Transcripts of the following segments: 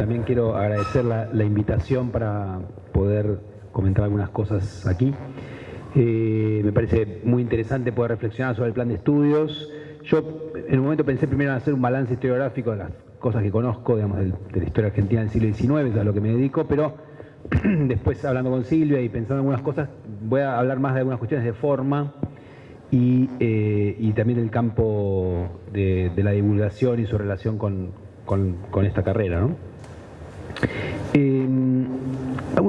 también quiero agradecer la, invitación para poder comentar algunas cosas aquí. Eh, me parece muy interesante poder reflexionar sobre el plan de estudios. Yo en un momento pensé primero en hacer un balance historiográfico de las cosas que conozco, digamos, de, la historia argentina del siglo XIX, a lo que me dedico, pero después hablando con Silvia y pensando en algunas cosas, voy a hablar más de algunas cuestiones de forma y, eh, también del campo de, la divulgación y su relación con, esta carrera. Eh,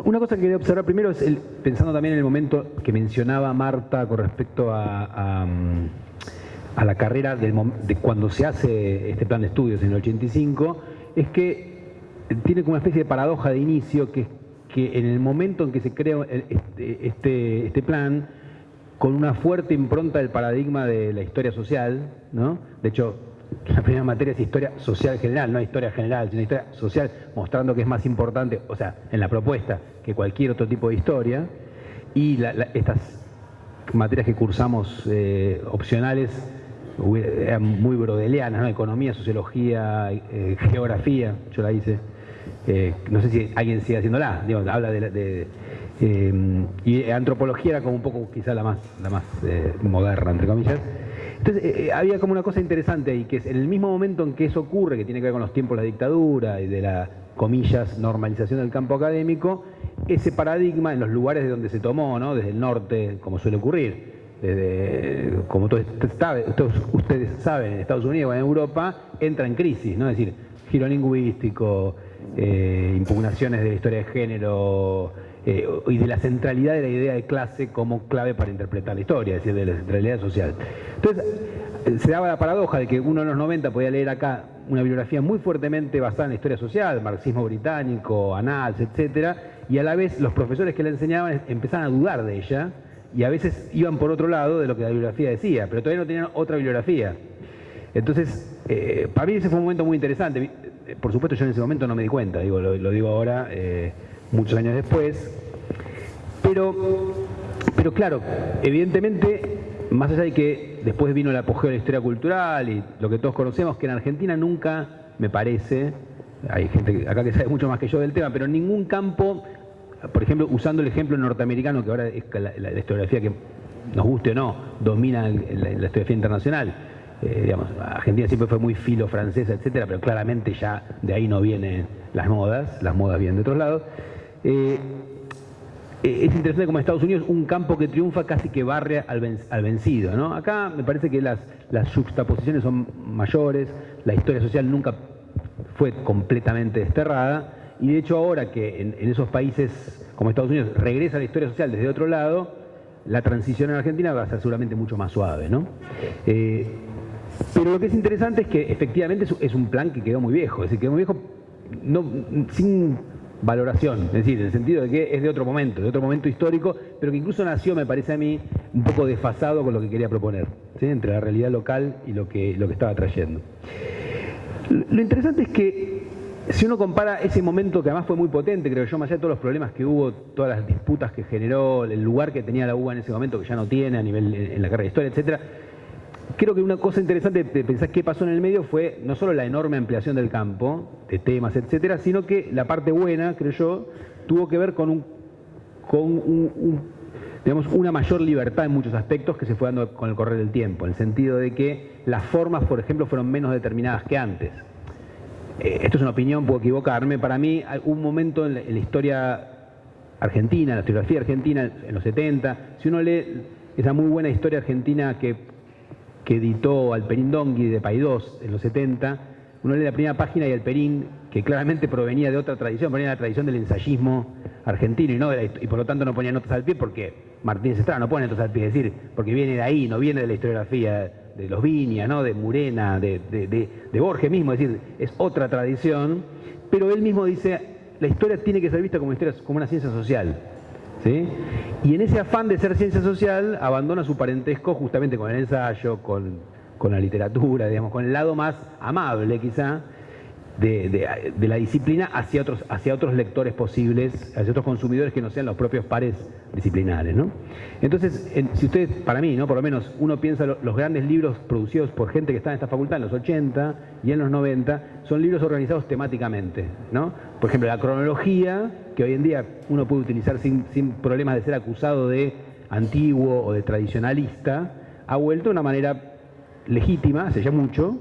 una cosa que quería observar primero es, el, pensando también en el momento que mencionaba Marta con respecto a, a, la carrera de cuando se hace este plan de estudios en el 85, es que tiene como una especie de paradoja de inicio, que es que en el momento en que se crea este, este, este, plan, con una fuerte impronta del paradigma de la historia social, ¿no? de hecho la primera materia es historia social general, no historia general, sino historia social, mostrando que es más importante, o sea, en la propuesta, que cualquier otro tipo de historia. Y estas materias que cursamos eh, opcionales eran muy brodelianas, ¿no? Economía, sociología, eh, geografía, yo la hice. Eh, no sé si alguien sigue haciéndola, digo, habla de... y antropología era como un poco quizá la más, la más moderna, entre comillas. Entonces eh, eh, había como una cosa interesante ahí, que es en el mismo momento en que eso ocurre, que tiene que ver con los tiempos de la dictadura y de la, comillas, normalización del campo académico, ese paradigma en los lugares de donde se tomó, ¿no? desde el norte, como suele ocurrir, desde, como todos, ustedes saben, en Estados Unidos o en Europa, entra en crisis, ¿no? es decir, giro lingüístico, eh, impugnaciones de la historia de género, eh, y de la centralidad de la idea de clase como clave para interpretar la historia, es decir, de la centralidad social. Entonces, eh, se daba la paradoja de que uno en los 90 podía leer acá una bibliografía muy fuertemente basada en la historia social, marxismo británico, Annals, etcétera, y a la vez los profesores que le enseñaban empezaban a dudar de ella y a veces iban por otro lado de lo que la bibliografía decía, pero todavía no tenían otra bibliografía. Entonces, eh, para mí ese fue un momento muy interesante. Por supuesto, yo en ese momento no me di cuenta, digo, lo, digo ahora muchos años después. Pero, pero claro, evidentemente, más allá de que después vino el apogeo de la historia cultural y lo que todos conocemos, que en Argentina nunca, me parece, hay gente acá que sabe mucho más que yo del tema, pero en ningún campo, por ejemplo, usando el ejemplo norteamericano, que ahora es la, historiografía que nos guste o no, domina la, historiografía internacional, eh, digamos, Argentina siempre fue muy filo francesa, etcétera, pero claramente ya de ahí no vienen las modas, las modas vienen de otros lados. Eh, eh, es interesante como en Estados Unidos un campo que triunfa casi que barre al, vencido. Acá me parece que las, las juxtaposiciones son mayores, la historia social nunca fue completamente desterrada y de hecho ahora que en, esos países como Estados Unidos regresa la historia social desde otro lado, la transición en Argentina va a ser seguramente mucho más suave. Eh, pero lo que es interesante es que efectivamente es un plan que quedó muy viejo, es decir, quedó muy viejo sin valoración, es decir, en el sentido de que es de otro momento, de otro momento histórico, pero que incluso nació, me parece a mí, un poco desfasado con lo que quería proponer, entre la realidad local y lo que, lo que estaba trayendo. Lo interesante es que si uno compara ese momento que además fue muy potente, creo yo, más allá de todos los problemas que hubo, todas las disputas que generó, el lugar que tenía la UBA en ese momento, que ya no tiene a nivel en la carrera de historia, etcétera, creo que una cosa interesante de pensar qué pasó en el medio fue no solo la enorme ampliación del campo, de temas, etcétera, sino que la parte buena, creo yo, tuvo que ver con un, con una mayor libertad en muchos aspectos que se fue dando con el correr del tiempo, en el sentido de que las formas, por ejemplo, fueron menos determinadas que antes. Eh, esto es una opinión, puedo equivocarme, para mí un momento en la, en la historia argentina, la historiografía argentina en los 70, si uno lee esa muy buena historia argentina que que editó Alperín Dongui de Paidós en los 70, uno lee la primera página y Alperín, que claramente provenía de otra tradición, provenía de la tradición del ensayismo argentino y, no y por lo tanto no ponía notas al pie porque Martínez Estrada no pone notas al pie, es decir, porque viene de ahí, no viene de la historiografía de los Viñas, ¿no? de Murena, de, de Borges mismo, es decir, es otra tradición, pero él mismo dice, la historia tiene que ser vista como, historia, como una ciencia social. Y en ese afán de ser ciencia social, abandona su parentesco justamente con el ensayo, con, la literatura, digamos, con el lado más amable quizá, de, la disciplina hacia otros, hacia otros lectores posibles, hacia otros consumidores que no sean los propios pares disciplinares. ¿no? Entonces, si ustedes, para mí, ¿no? por lo menos uno piensa los grandes libros producidos por gente que está en esta facultad en los 80 y en los 90, son libros organizados temáticamente. ¿no? Por ejemplo, la cronología, que hoy en día uno puede utilizar sin, sin problemas de ser acusado de antiguo o de tradicionalista, ha vuelto de una manera legítima, hace ya mucho,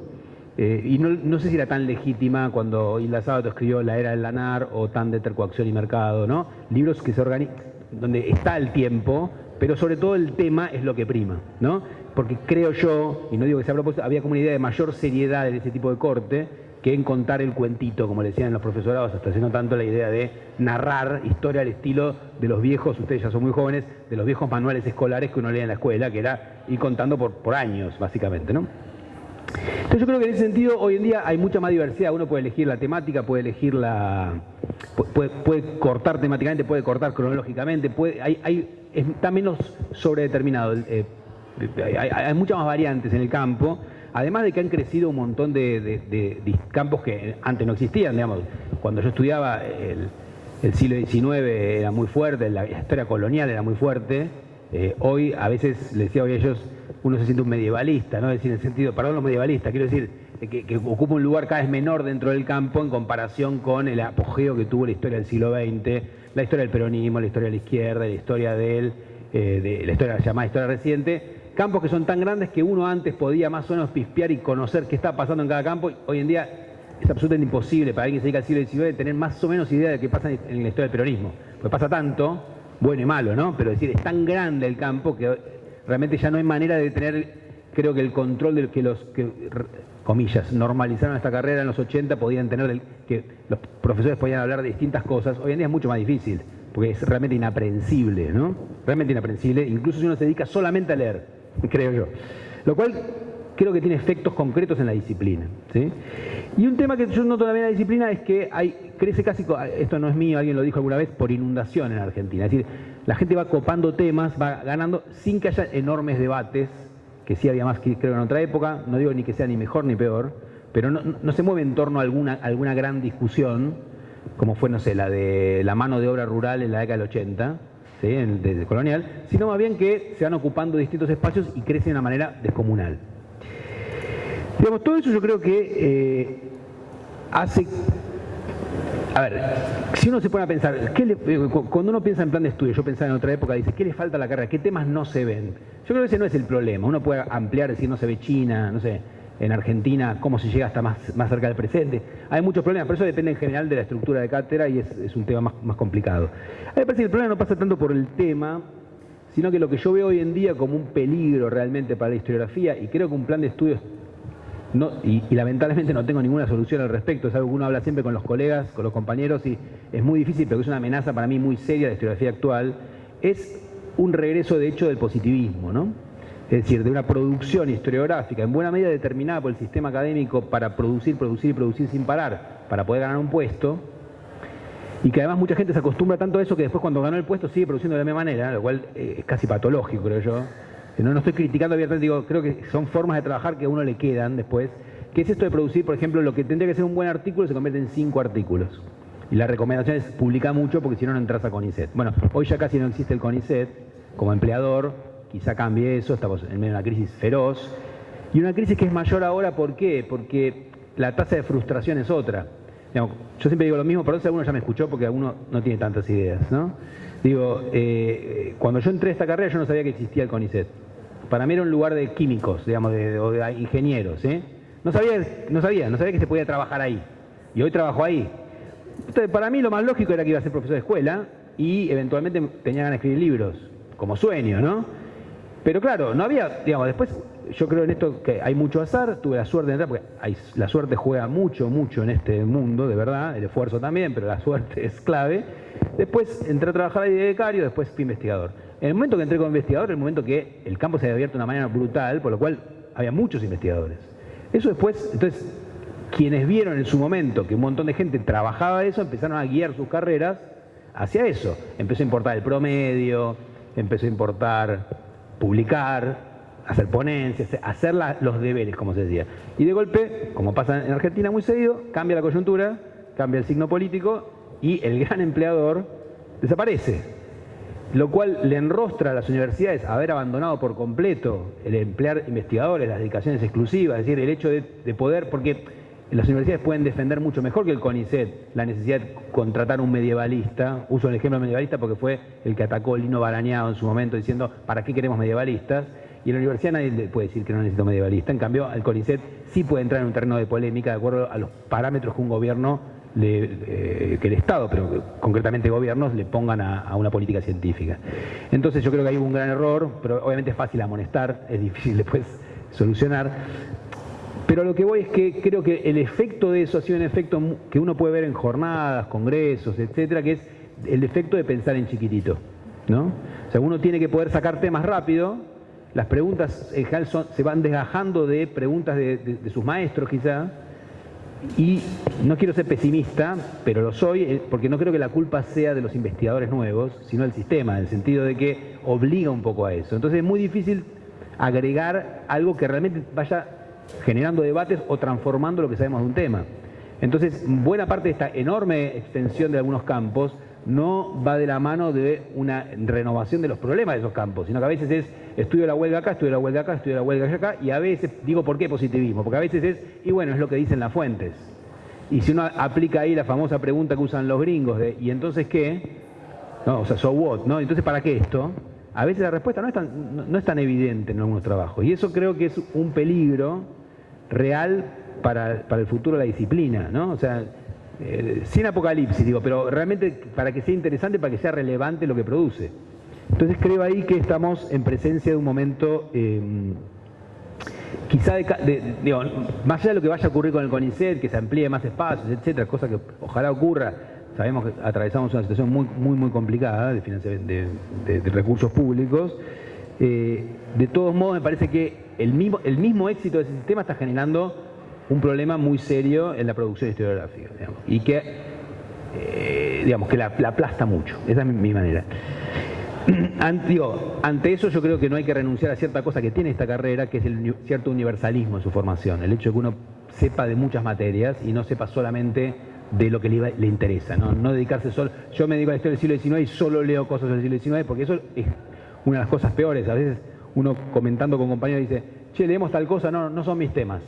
eh, y no, sé si era tan legítima cuando Hilda Sábato escribió La Era del Lanar o Tan de Coacción y Mercado, ¿no? Libros que se organizan, donde está el tiempo, pero sobre todo el tema es lo que prima, ¿no? Porque creo yo, y no digo que sea a propósito, había como una idea de mayor seriedad en ese tipo de corte que en contar el cuentito, como le decían los profesorados, hasta haciendo tanto la idea de narrar historia al estilo de los viejos, ustedes ya son muy jóvenes, de los viejos manuales escolares que uno lee en la escuela, que era ir contando por, años, básicamente, ¿no? Entonces yo creo que en ese sentido hoy en día hay mucha más diversidad, uno puede elegir la temática, puede elegir la... puede, cortar temáticamente, puede cortar cronológicamente, puede, hay, está menos sobredeterminado, eh, hay, muchas más variantes en el campo, además de que han crecido un montón de, campos que antes no existían, digamos, cuando yo estudiaba el, siglo XIX era muy fuerte, la historia colonial era muy fuerte, eh, hoy a veces, les decía hoy a ellos, uno se siente un medievalista, ¿no? Es decir, en el sentido, perdón los medievalistas, quiero decir, que, ocupa un lugar cada vez menor dentro del campo en comparación con el apogeo que tuvo la historia del siglo XX, la historia del peronismo, la historia de la izquierda, la historia del, eh, de la historia llamada historia reciente, campos que son tan grandes que uno antes podía más o menos pispear y conocer qué está pasando en cada campo, hoy en día es absolutamente imposible para alguien que se dedica al siglo XIX tener más o menos idea de qué pasa en la historia del peronismo, porque pasa tanto, bueno y malo, ¿no? Pero es decir, es tan grande el campo que realmente ya no hay manera de tener, creo que el control del que los que, comillas, normalizaron esta carrera en los 80 podían tener, que los profesores podían hablar de distintas cosas, hoy en día es mucho más difícil, porque es realmente inaprensible, ¿no? Realmente inaprensible, incluso si uno se dedica solamente a leer, creo yo. Lo cual creo que tiene efectos concretos en la disciplina. ¿sí? Y un tema que yo noto también en la disciplina es que hay, crece casi, esto no es mío, alguien lo dijo alguna vez, por inundación en Argentina. Es decir, la gente va copando temas, va ganando sin que haya enormes debates, que sí había más que creo en otra época, no digo ni que sea ni mejor ni peor, pero no, se mueve en torno a alguna, alguna gran discusión, como fue, no sé, la de la mano de obra rural en la década del 80, ¿sí? en, colonial, sino más bien que se van ocupando distintos espacios y crecen de una manera descomunal. Digamos, todo eso yo creo que eh, hace a ver, si uno se pone a pensar, eh, cuando uno piensa en plan de estudio, yo pensaba en otra época, dice, ¿qué le falta a la carrera? ¿Qué temas no se ven? Yo creo que ese no es el problema. Uno puede ampliar, decir, no se ve China, no sé, en Argentina, cómo se llega hasta más, más cerca del presente. Hay muchos problemas, pero eso depende en general de la estructura de cátedra y es, un tema más, más, complicado. A mí me parece que el problema no pasa tanto por el tema, sino que lo que yo veo hoy en día como un peligro realmente para la historiografía, y creo que un plan de estudios y, lamentablemente no tengo ninguna solución al respecto, es algo que uno habla siempre con los colegas, con los compañeros y es muy difícil, pero es una amenaza para mí muy seria de la historiografía actual, es un regreso de hecho del positivismo, ¿no? Es decir, de una producción historiográfica en buena medida determinada por el sistema académico para producir, producir y producir sin parar, para poder ganar un puesto, y que además mucha gente se acostumbra tanto a eso que después cuando ganó el puesto sigue produciendo de la misma manera, lo cual eh, es casi patológico, creo yo. No, no estoy criticando abiertamente, digo, creo que son formas de trabajar que a uno le quedan después. ¿Qué es esto de producir, por ejemplo, lo que tendría que ser un buen artículo se convierte en cinco artículos? Y la recomendación es publicar mucho porque si no, no entras a CONICET. Bueno, hoy ya casi no existe el CONICET como empleador, quizá cambie eso, estamos en medio de una crisis feroz. Y una crisis que es mayor ahora, ¿por qué? Porque la tasa de frustración es otra. yo siempre digo lo mismo, pero eso alguno ya me escuchó porque alguno no tiene tantas ideas, ¿no? Digo, eh, cuando yo entré a esta carrera yo no sabía que existía el CONICET para mí era un lugar de químicos, digamos, de, o de ingenieros. ¿eh? No, sabía, no sabía, no sabía que se podía trabajar ahí. Y hoy trabajo ahí. Entonces, para mí lo más lógico era que iba a ser profesor de escuela y eventualmente tenía ganas de escribir libros, como sueño, ¿no? Pero claro, no había, digamos, después yo creo en esto que hay mucho azar, tuve la suerte de entrar, porque la suerte juega mucho, mucho en este mundo, de verdad, el esfuerzo también, pero la suerte es clave. Después entré a trabajar ahí de becario, después fui investigador. En el momento que entré como investigador, el momento que el campo se había abierto de una manera brutal, por lo cual había muchos investigadores. Eso después, entonces, quienes vieron en su momento que un montón de gente trabajaba eso, empezaron a guiar sus carreras hacia eso. Empezó a importar el promedio, empezó a importar publicar, hacer ponencias, hacer los deberes, como se decía. Y de golpe, como pasa en Argentina muy seguido, cambia la coyuntura, cambia el signo político y el gran empleador desaparece lo cual le enrostra a las universidades haber abandonado por completo el emplear investigadores, las dedicaciones exclusivas, es decir, el hecho de, poder, porque las universidades pueden defender mucho mejor que el CONICET la necesidad de contratar un medievalista, uso el ejemplo medievalista porque fue el que atacó Lino Barañado en su momento diciendo, ¿para qué queremos medievalistas? Y en la universidad nadie puede decir que no necesita medievalista, en cambio el CONICET sí puede entrar en un terreno de polémica de acuerdo a los parámetros que un gobierno eh, que el Estado, pero concretamente gobiernos, le pongan a, una política científica. Entonces yo creo que hay un gran error, pero obviamente es fácil amonestar, es difícil después solucionar. Pero lo que voy es que creo que el efecto de eso ha sido un efecto que uno puede ver en jornadas, congresos, etcétera, que es el efecto de pensar en chiquitito. ¿no? O sea, uno tiene que poder sacar temas rápido, las preguntas en general se van desgajando de preguntas de, de sus maestros quizá, y no quiero ser pesimista, pero lo soy, eh, porque no creo que la culpa sea de los investigadores nuevos, sino del sistema, en el sentido de que obliga un poco a eso. Entonces es muy difícil agregar algo que realmente vaya generando debates o transformando lo que sabemos de un tema. Entonces, buena parte de esta enorme extensión de algunos campos no va de la mano de una renovación de los problemas de esos campos, sino que a veces es estudio la huelga acá, estudio la huelga acá, estudio la huelga acá, y a veces, digo, ¿por qué positivismo? Porque a veces es, y bueno, es lo que dicen las fuentes. Y si uno aplica ahí la famosa pregunta que usan los gringos de, ¿y entonces qué? No, o sea, so what, ¿no? Entonces, ¿para qué esto? A veces la respuesta no es tan, no, es tan evidente en algunos trabajos. Y eso creo que es un peligro real para, para el futuro de la disciplina, ¿no? O sea, eh, sin apocalipsis, digo, pero realmente para que sea interesante, para que sea relevante lo que produce. Entonces creo ahí que estamos en presencia de un momento, em, quizá de, digo, más allá de lo que vaya a ocurrir con el CONICET, que se amplíe más espacios, etcétera, cosa que ojalá ocurra, sabemos que atravesamos una situación muy, muy, muy complicada de, de recursos públicos, eh, de todos modos me parece que el mismo, el mismo éxito de ese sistema está generando un problema muy serio en la producción historiográfica, y que, eh, digamos, que la, aplasta mucho, esa es mi, manera. Ante, eso yo creo que no hay que renunciar a cierta cosa que tiene esta carrera, que es el cierto universalismo en su formación, el hecho de que uno sepa de muchas materias y no sepa solamente de lo que le, interesa, ¿no? no dedicarse solo, yo me dedico a la historia del siglo XIX y solo leo cosas del siglo XIX, porque eso es una de las cosas peores, a veces uno comentando con compañeros dice, che, leemos tal cosa, no, no son mis temas,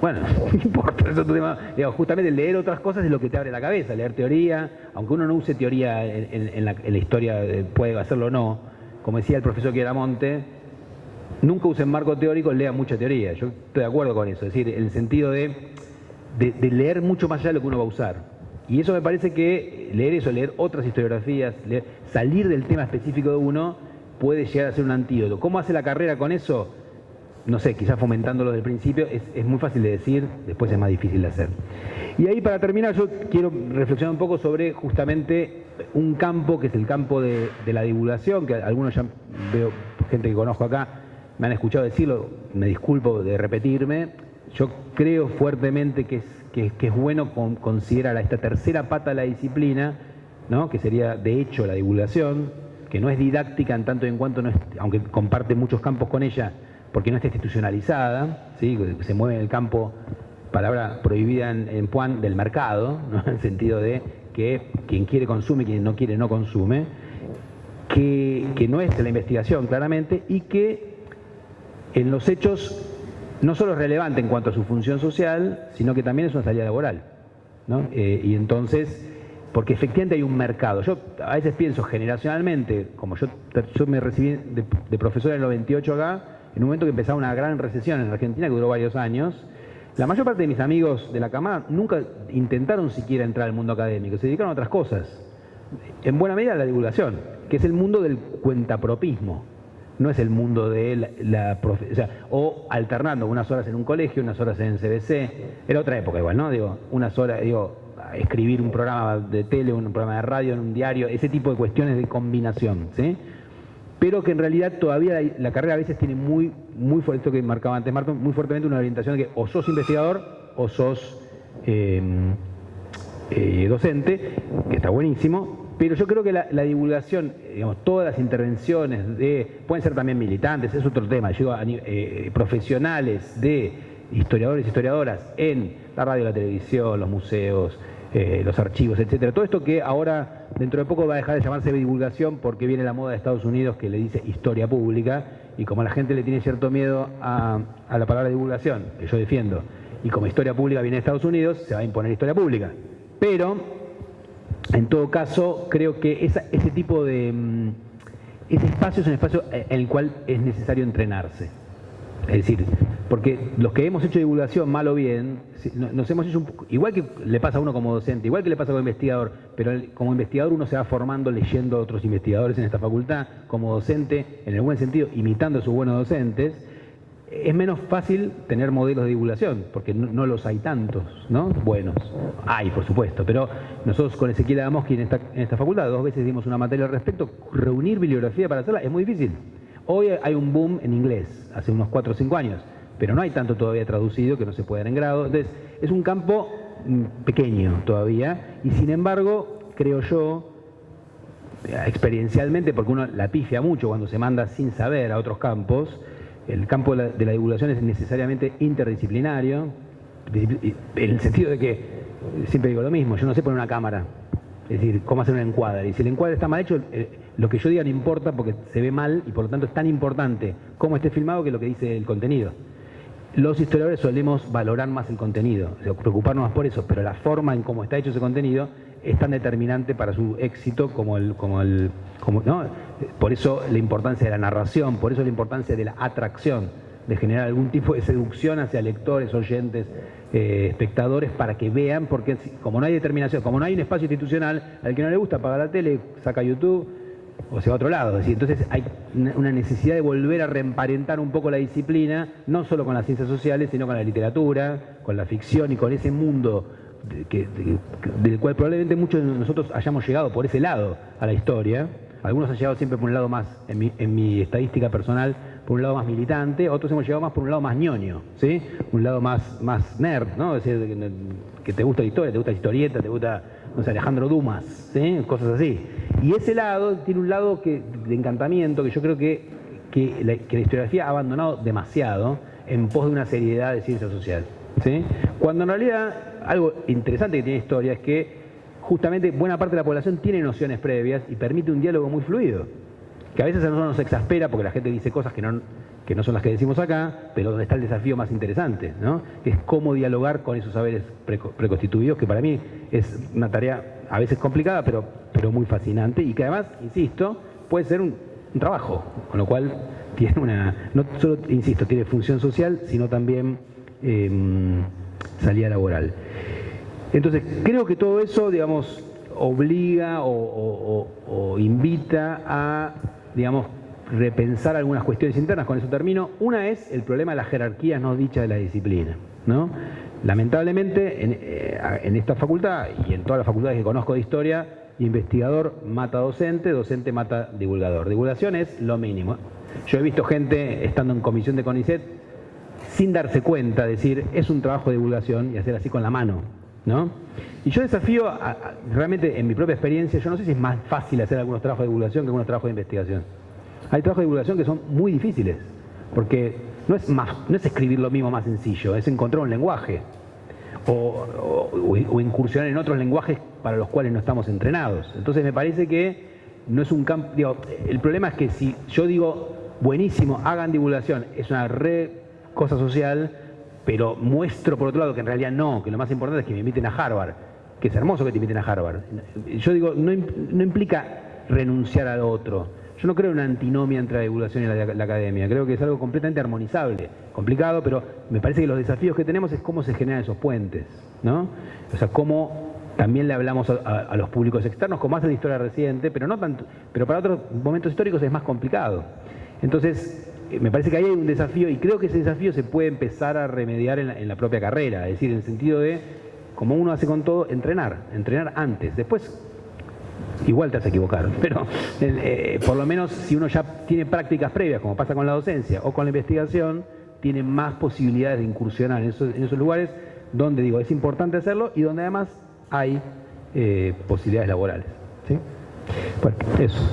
bueno, no importa, eso tema. justamente leer otras cosas es lo que te abre la cabeza, leer teoría, aunque uno no use teoría en, la, historia, puede hacerlo o no, como decía el profesor Quieramonte, nunca usen marco teórico, lea mucha teoría. Yo estoy de acuerdo con eso, es decir, el sentido de, de, leer mucho más allá de lo que uno va a usar. Y eso me parece que leer eso, leer otras historiografías, salir del tema específico de uno, puede llegar a ser un antídoto. ¿Cómo hace la carrera con eso? no sé, quizás fomentándolo desde el principio, es, muy fácil de decir, después es más difícil de hacer. Y ahí para terminar yo quiero reflexionar un poco sobre justamente un campo que es el campo de, la divulgación, que algunos ya veo gente que conozco acá, me han escuchado decirlo, me disculpo de repetirme, yo creo fuertemente que es, que, es bueno considerar a esta tercera pata de la disciplina, ¿no? que sería de hecho la divulgación, que no es didáctica en tanto y en cuanto, no aunque comparte muchos campos con ella, porque no está institucionalizada, ¿sí? se mueve en el campo, palabra prohibida en, en del mercado, en el sentido de que quien quiere consume, quien no quiere no consume, que, no es la investigación claramente y que en los hechos no solo es relevante en cuanto a su función social, sino que también es una salida laboral. Eh, y entonces, porque efectivamente hay un mercado. Yo a veces pienso generacionalmente, como yo, yo me recibí de, de profesor en el 98 acá, en un momento que empezaba una gran recesión en Argentina que duró varios años, la mayor parte de mis amigos de la cama nunca intentaron siquiera entrar al mundo académico, se dedicaron a otras cosas. En buena medida a la divulgación, que es el mundo del cuentapropismo. No es el mundo de la, o, sea, o alternando unas horas en un colegio, unas horas en CBC. Era otra época igual, ¿no? Digo, unas horas, digo, escribir un programa de tele, un programa de radio, en un diario, ese tipo de cuestiones de combinación, ¿sí? pero que en realidad todavía la, carrera a veces tiene muy, muy fuerte, esto que marcaba antes Marco, muy fuertemente una orientación de que o sos investigador o sos em, eh, docente, que está buenísimo, Pero yo creo que la, divulgación, digamos, todas las intervenciones de, pueden ser también militantes, es otro tema, yo eh, profesionales de historiadores y historiadoras en la radio, la televisión, los museos, eh, los archivos, etcétera. Todo esto que ahora, dentro de poco, va a dejar de llamarse divulgación porque viene la moda de Estados Unidos que le dice historia pública y como la gente le tiene cierto miedo a, la palabra divulgación, que yo defiendo, y como historia pública viene de Estados Unidos, se va a imponer historia pública. Pero, en todo caso, creo que ese tipo de... Mm, ese espacio es un espacio en el cual es necesario entrenarse. Es decir, porque los que hemos hecho divulgación, mal o bien, nos hemos hecho igual que le pasa a uno como docente, igual que le pasa como investigador, pero como investigador uno se va formando leyendo a otros investigadores en esta facultad, como docente, en el buen sentido, imitando a sus buenos docentes, es menos fácil tener modelos de divulgación, porque no, los hay tantos, ¿no? Buenos. Hay, por supuesto, pero nosotros con Ezequiel Adamoski en esta, en esta facultad, dos veces dimos una materia al respecto, reunir bibliografía para hacerla es muy difícil. Hoy hay un boom en inglés, hace unos 4 o 5 años, pero no hay tanto todavía traducido que no se pueda en grado. Entonces, es un campo mm, pequeño todavía, y sin embargo, creo yo, experiencialmente, porque uno la pifia mucho cuando se manda sin saber a otros campos, el campo de la, divulgación es necesariamente interdisciplinario, en el sentido de que, siempre digo lo mismo, yo no sé poner una cámara, es decir, cómo hacer un encuadre. Y si el encuadre está mal hecho, eh, lo que yo diga no importa porque se ve mal y por lo tanto es tan importante cómo esté filmado que lo que dice el contenido. Los historiadores solemos valorar más el contenido, preocuparnos más por eso, pero la forma en cómo está hecho ese contenido es tan determinante para su éxito como el... Como el como, ¿no? Por eso la importancia de la narración, por eso la importancia de la atracción, de generar algún tipo de seducción hacia lectores, oyentes, eh, espectadores para que vean, porque como no hay determinación, como no hay un espacio institucional, al que no le gusta apagar la tele, saca YouTube o sea a otro lado. Entonces hay una necesidad de volver a reemparentar un poco la disciplina, no solo con las ciencias sociales, sino con la literatura, con la ficción y con ese mundo del cual probablemente muchos de nosotros hayamos llegado por ese lado a la historia. Algunos han llegado siempre por un lado más, en mi, en mi estadística personal, por un lado más militante, otros hemos llegado más por un lado más ñoño, ¿sí? Un lado más, más nerd, ¿no? Es decir, que te gusta la historia, te gusta la historieta, te gusta, no sé, Alejandro Dumas, ¿sí? Cosas así. Y ese lado tiene un lado que, de encantamiento que yo creo que, que, la, historiografía ha abandonado demasiado en pos de una seriedad de ciencia social, ¿sí? Cuando en realidad algo interesante que tiene historia es que justamente buena parte de la población tiene nociones previas y permite un diálogo muy fluido que a veces a nosotros nos exaspera porque la gente dice cosas que no, que no son las que decimos acá, pero donde está el desafío más interesante, ¿no? es cómo dialogar con esos saberes preconstituidos, que para mí es una tarea a veces complicada, pero, pero muy fascinante y que además, insisto, puede ser un, trabajo, con lo cual tiene una, no solo, insisto, tiene función social, sino también em, salida laboral. Entonces, creo que todo eso, digamos, obliga o invita a digamos, repensar algunas cuestiones internas, con eso termino. Una es el problema de las jerarquías no dichas de la disciplina. ¿no? Lamentablemente, en, eh, en, esta facultad y en todas las facultades que conozco de historia, investigador mata docente, docente mata divulgador. Divulgación es lo mínimo. Yo he visto gente estando en comisión de CONICET sin darse cuenta, decir, es un trabajo de divulgación y hacer así con la mano. ¿no? Y yo desafío, realmente en mi propia experiencia, yo no sé si es más fácil hacer algunos trabajos de divulgación que algunos trabajos de investigación. Hay trabajos de divulgación que son muy difíciles, porque no es, más, no es escribir lo mismo más sencillo, es encontrar un lenguaje o, incursionar en otros lenguajes para los cuales no estamos entrenados. Entonces me parece que no es un campo... el problema es que si yo digo, buenísimo, hagan divulgación, es una re cosa social, pero muestro por otro lado que en realidad no, que lo más importante es que me inviten a Harvard, que es hermoso que te inviten a Harvard. Yo digo, no, implica renunciar al otro. Yo no creo en una antinomia entre la divulgación y la, academia, creo que es algo completamente armonizable, complicado, pero me parece que los desafíos que tenemos es cómo se generan esos puentes, ¿no? O sea, cómo también le hablamos a, los públicos externos, como hace la historia reciente, pero no tanto, pero para otros momentos históricos es más complicado. Entonces, eh, me parece que ahí hay un desafío y creo que ese desafío se puede empezar a remediar en la, propia carrera, es decir, en el sentido de, como uno hace con todo, entrenar, entrenar antes. Después, igual te vas a equivocar, pero eh, por lo menos si uno ya tiene prácticas previas, como pasa con la docencia o con la investigación, tiene más posibilidades de incursionar en esos, lugares donde, digo, es importante hacerlo y donde además hay eh, posibilidades laborales. ¿sí? Bueno, eso.